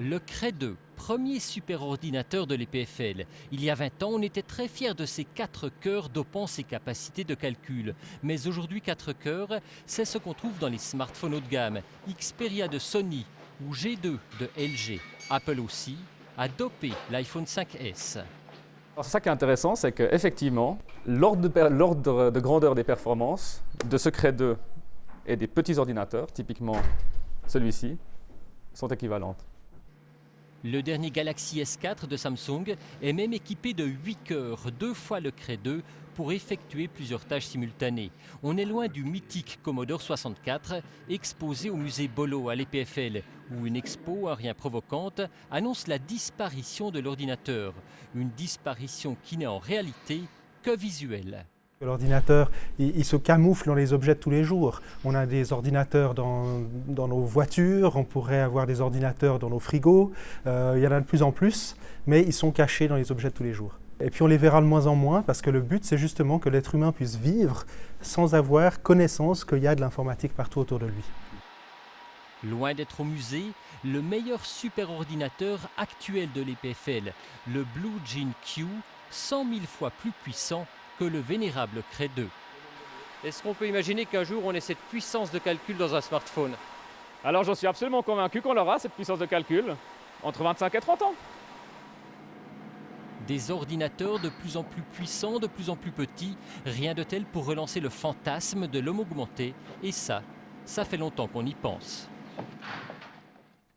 Le Cray 2, premier superordinateur de l'EPFL. Il y a 20 ans, on était très fiers de ces quatre cœurs dopant ses capacités de calcul. Mais aujourd'hui, quatre cœurs, c'est ce qu'on trouve dans les smartphones haut de gamme. Xperia de Sony ou G2 de LG. Apple aussi a dopé l'iPhone 5S. C'est ça qui est intéressant, c'est qu'effectivement, l'ordre de, de, grandeur des performances de ce Cray 2 et des petits ordinateurs, typiquement celui-ci, sont équivalentes. Le dernier Galaxy S4 de Samsung est même équipé de 8 cœurs, deux fois le Cray 2, pour effectuer plusieurs tâches simultanées. On est loin du mythique Commodore 64, exposé au musée Bolo à l'EPFL, où une expo, à rien provocante, annonce la disparition de l'ordinateur. Une disparition qui n'est en réalité que visuelle. L'ordinateur, il, se camoufle dans les objets de tous les jours. On a des ordinateurs dans, nos voitures, on pourrait avoir des ordinateurs dans nos frigos, euh, il y en a de plus en plus, mais ils sont cachés dans les objets de tous les jours. Et puis on les verra de moins en moins parce que le but c'est justement que l'être humain puisse vivre sans avoir connaissance qu'il y a de l'informatique partout autour de lui. Loin d'être au musée, le meilleur superordinateur actuel de l'EPFL, le Blue Gene Q, 100 000 fois plus puissant que le vénérable Cray 2. Est-ce qu'on peut imaginer qu'un jour on ait cette puissance de calcul dans un smartphone? Alors j'en suis absolument convaincu qu'on aura cette puissance de calcul entre 25 et 30 ans. Des ordinateurs de plus en plus puissants, de plus en plus petits, rien de tel pour relancer le fantasme de l'homme augmenté. Et ça, ça fait longtemps qu'on y pense.